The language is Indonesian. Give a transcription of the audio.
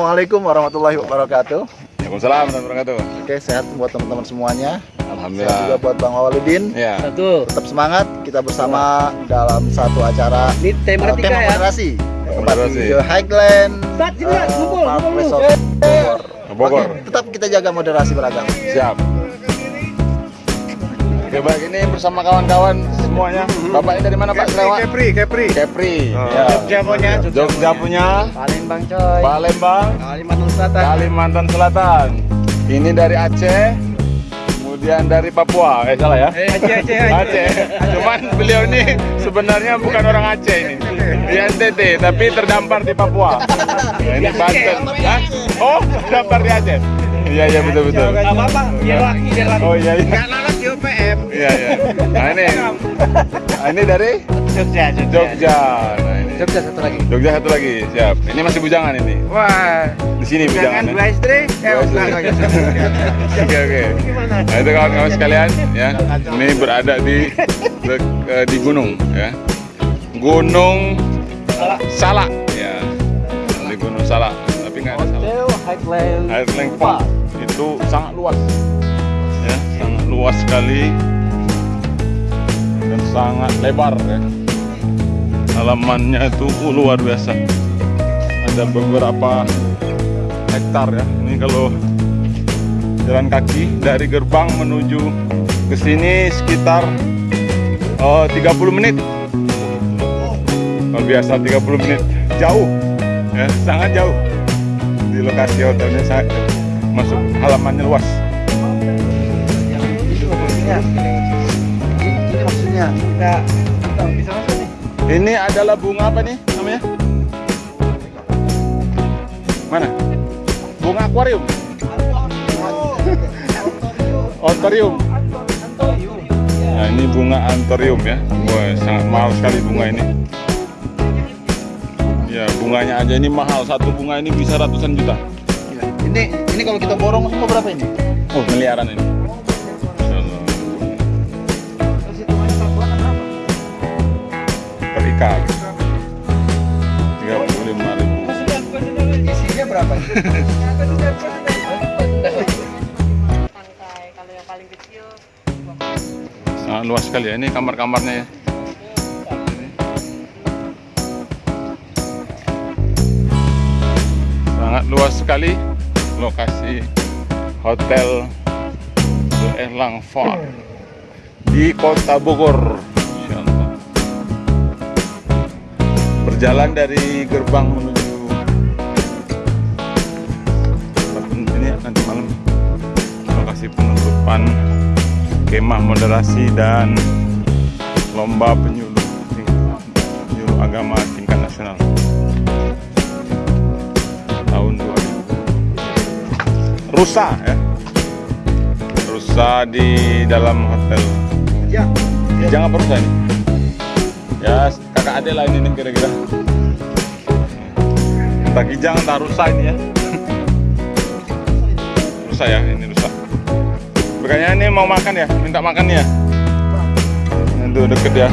Assalamualaikum warahmatullahi wabarakatuh. Waalaikumsalam warahmatullahi wabarakatuh. Oke, sehat buat teman-teman semuanya. Sehat Alhamdulillah. juga buat Bang Waludin. Ya. Satu. Tetap semangat, kita bersama dalam satu acara Ini tema uh, tema ya. moderasi. Tempat di Highland. Start, uh, kumpul, Park. Resort Bogor. Bogor. Tetap kita jaga moderasi beragama. Siap. Oke baik ini bersama kawan-kawan semuanya. Bapak ini dari mana Pak Sarawak? Kepri, Kepri. Kepri. Oh. Ya. Jogja punya. Jogja punya. Palembang coy. Palembang. Kalimantan Selatan. Kalimantan Selatan. Ini dari Aceh. Kemudian dari Papua. Eh salah ya? Eh, Aceh, Aceh, Aceh. Aceh. Cuman beliau ini sebenarnya bukan orang Aceh ini. Di NTT, tapi terdampar di Papua. Nah, ini Banten. Hah? Oh, terdampar di Aceh. Iya iya betul betul. Gak apa-apa, biar laki, biar laki. Oh iya iya. Iya iya. Nah ini. Nah, ini dari Jogja, Jogja. Nah ini. Jogja satu lagi. Jogja satu lagi. Siap. Ini masih bujangan ini. Wah, Di sini jangan bujangan. dua istri. Eh, Dua istri. enggak, enggak. Oke oke. Nah itu kawan-kawan sekalian ya. Ini berada di eh, di gunung ya. Gunung Salak ya. Di Gunung Salak. Tapi nggak ada Salak. Highland. Highland Park itu sangat luas ya sangat luas sekali sangat lebar ya. Halamannya itu uh, luar biasa. Ada beberapa hektar ya. Ini kalau jalan kaki dari gerbang menuju ke sini sekitar eh, 30 menit. Luar biasa 30 menit. Jauh ya sangat jauh di lokasi hotelnya jauh. masuk halamannya luas Maksudnya. Kita kita bisa masuk nih. ini? Adalah bunga apa nih namanya? Mana? Bunga akuarium. Ontorium nah ini bunga antorium ya. Wah, sangat mahal sekali bunga ini. Ya bunganya aja ini mahal. Satu bunga ini bisa ratusan juta. Iya. Ini ini kalau kita borong semua berapa ini? oh miliaran ini ikat 35 ribu. Isinya berapa? pantai kalau yang paling kecil sangat luas sekali ya ini kamar-kamarnya ya. Sangat luas sekali lokasi hotel Erlang Farm di kota Bogor berjalan dari gerbang menuju ini nanti malam. Lokasi penutupan kemah moderasi dan lomba penyuluh penyuluh agama tingkat nasional tahun 2000 rusa ya. Rusa di dalam hotel. Ya. Kijang apa rusa ini? ya kakak adik lah ini nih kira-kira entah kijang entah rusa ini ya rusa ya ini rusa Makanya ini mau makan ya, minta makan ya. Itu deket ya.